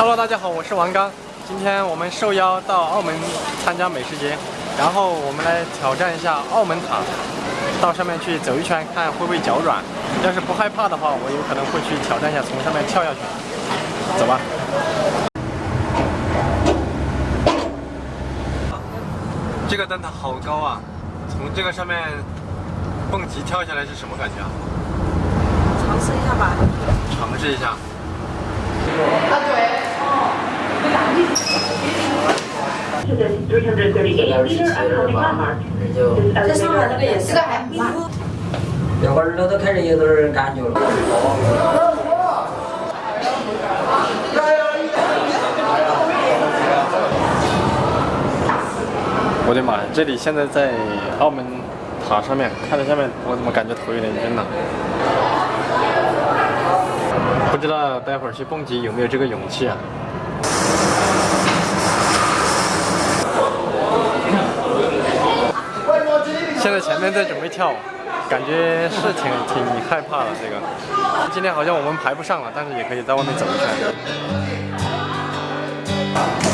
Hello，大家好，我是王刚。今天我们受邀到澳门参加美食节，然后我们来挑战一下澳门塔，到上面去走一圈，看会不会脚软。要是不害怕的话，我有可能会去挑战一下从上面跳下去。走吧。这个灯塔好高啊！从这个上面蹦极跳下来是什么感觉啊？尝试一下吧。尝试一下。啊对。这上面那个也是个海马。我耳朵都开始有点感觉了。我的妈呀！这里现在在澳门塔上面，看着下面，我怎么感觉头有点晕呢？不知道待会儿去蹦极有没有这个勇气啊？现在前面在准备跳，感觉是挺挺害怕的。这个今天好像我们排不上了，但是也可以在外面走一圈。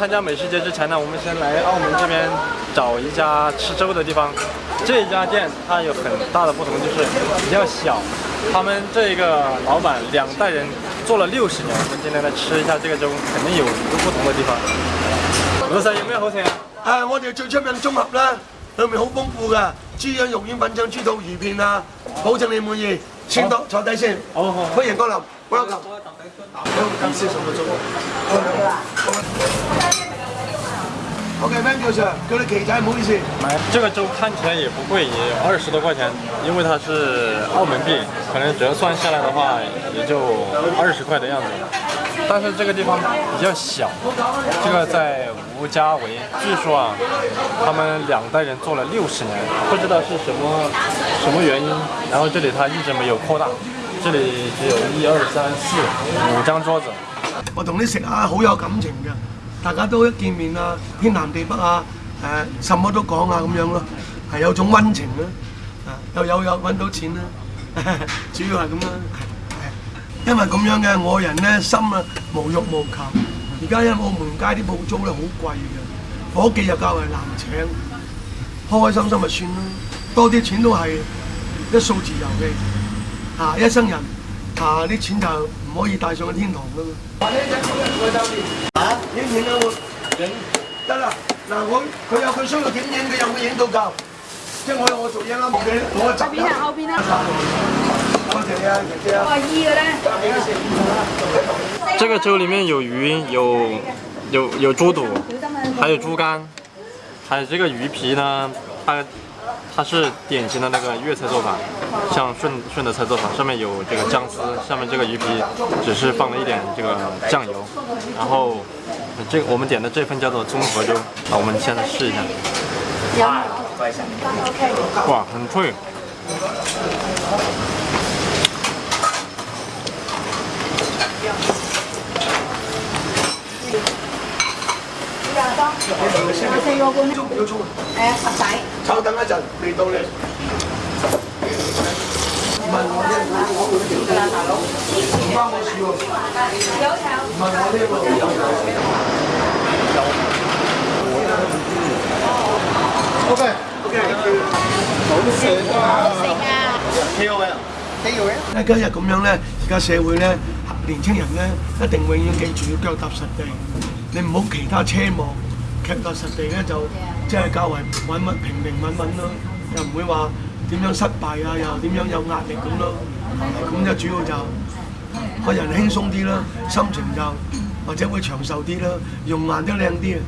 参加美食节之前呢，我们先来澳门这边找一家吃粥的地方。这家店它有很大的不同，就是比较小。他们这一个老板两代人做了六十年，我们今天来吃一下这个粥，肯定有一个不同的地方。老三有咩好食啊？啊，我哋最出名综合啦，里面好丰富噶，猪肠、肉丸、粉肠、猪肚、鱼片啊，保证你满意。请到坐低先，好好欢迎光临，欢迎光临。你是什么粥？o k a n o s i r 好意思。这个粥看起来也不贵，也二十多块钱，因为它是澳门币，可能折算下来的话也就二十块的样子。但是这个地方比较小，这个在吴家围，据说啊，他们两代人做了六十年，不知道是什么什么原因，然后这里他一直没有扩大，这里只有一二三四五张桌子。我同你食啊，好有感情的。大家都一見面啊，天南地北啊，誒，什麼都講啊，咁樣咯，係有種温情啦，啊，又有有揾到錢啦，主要係咁啦，因為咁樣嘅，我人咧心啊無欲無求，而家咧澳門街啲鋪租咧好貴嘅，伙計又較為難請，開開心心咪算咯，多啲錢都係一數字遊戲，嚇一生人，啊啲錢就唔可以帶上去天堂㗎嘛。影影啦，我影得啦。嗱，我佢有佢需要點影，佢有冇影到夠？即係我我做嘢啦，冇我我集啦。後邊啊，後邊啊。我話二嘅咧。這個粥裡面有魚，有有有豬肚，還有豬肝，還有這個魚皮呢，它。它是典型的那个粤菜做法，像顺顺德菜做法，上面有这个姜丝，下面这个鱼皮只是放了一点这个酱油，然后这我们点的这份叫做综合粥，那我们现在试一下，哇，很脆。我四个半鍾，要钟啊！诶，十仔。稍等一陣，未到唔問我一問我。包我事喎。有冇？問我我個有冇？O K O K。好食啊！四個。K O L。幾多位啊？誒，今日咁样咧，而家社会咧，年青人咧，一定永远记住要脚踏实地，你唔好其他奢望。踏踏實地咧就即係較為穩穩平平穩穩咯，又唔會話點樣失敗啊，又點樣有壓力咁咯。咁就主要就個人輕鬆啲咯，心情就或者會長壽啲咯，容顏都靚啲。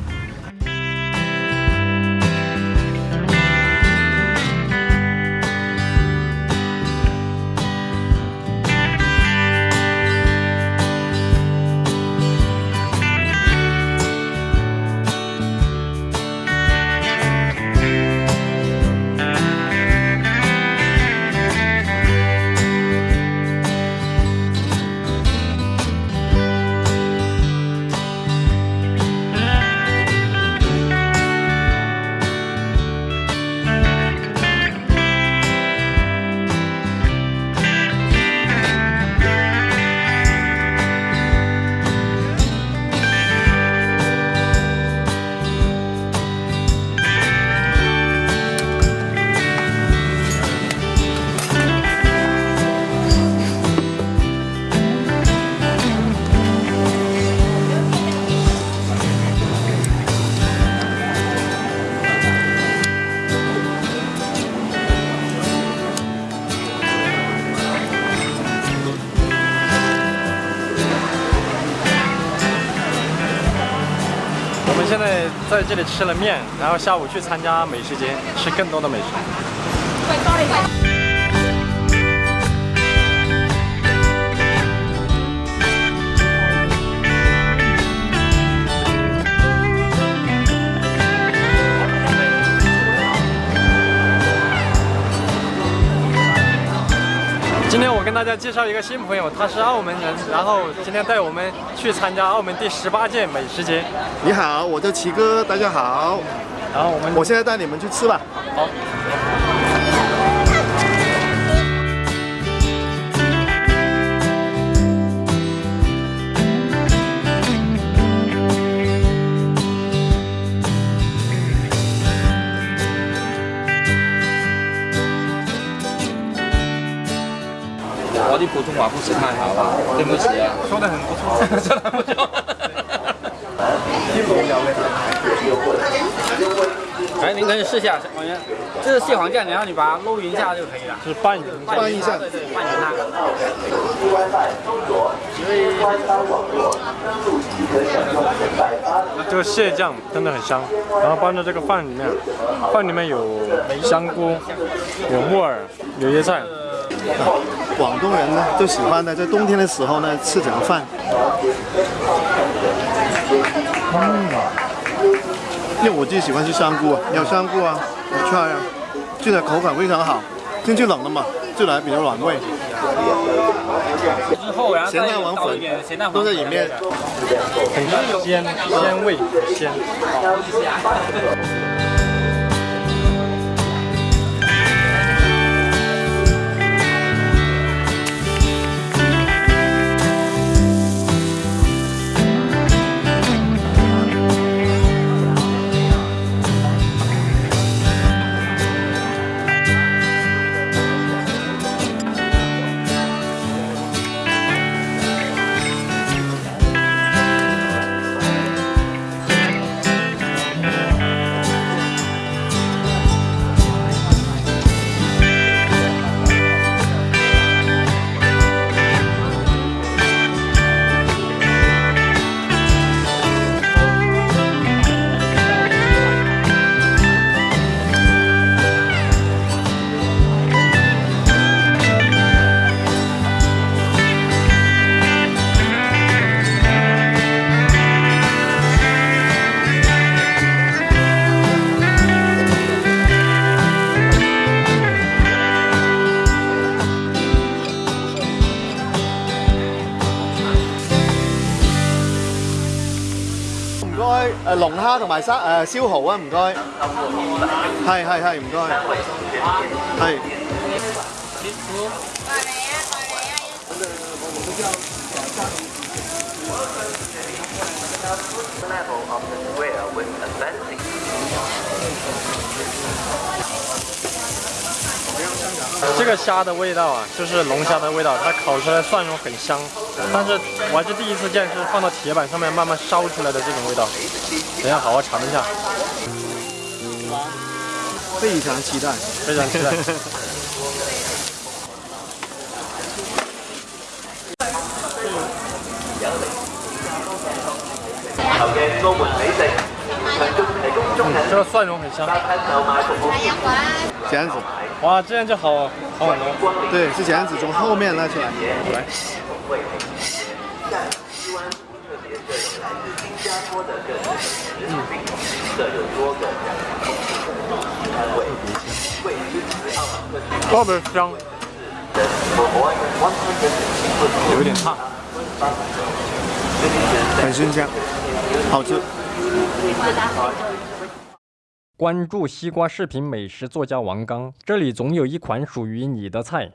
这里吃了面，然后下午去参加美食节，吃更多的美食。大家介绍一个新朋友，他是澳门人，然后今天带我们去参加澳门第十八届美食节。你好，我叫齐哥，大家好。然后我们，我现在带你们去吃吧。好。普通话不是太好了，对不起啊。说的很不错，说的不错。哈哎，您可以试一下，王源，这是蟹黄酱，然后你把它捞匀一下就可以了。是拌匀，拌一下，对对，拌一下。因为这个蟹酱真的很香，然后拌到这个饭里面，饭里面有香菇，有木耳，有椰菜。广东人呢，就喜欢呢，在冬天的时候呢，吃什么饭？嗯，因为我自己喜欢吃香菇啊，有香菇啊，有菜啊，这个口感非常好。天气冷了嘛，就来比较暖胃。咸蛋黄粉都在里面，很鲜鲜味鲜。誒龍蝦同埋生誒燒蠔啊，唔該，係係係，唔該，係。这个虾的味道啊，就是龙虾的味道。它烤出来蒜蓉很香，但是我还是第一次见是放到铁板上面慢慢烧出来的这种味道。等下好好尝一下，非常期待，非常期待。嗯，这个蒜蓉很香。这样子，哇，这样就好哦。对，是这样子，从后面拉出来，来。嗯。特别香，有点烫。很新鲜，好吃。关注西瓜视频美食作家王刚，这里总有一款属于你的菜。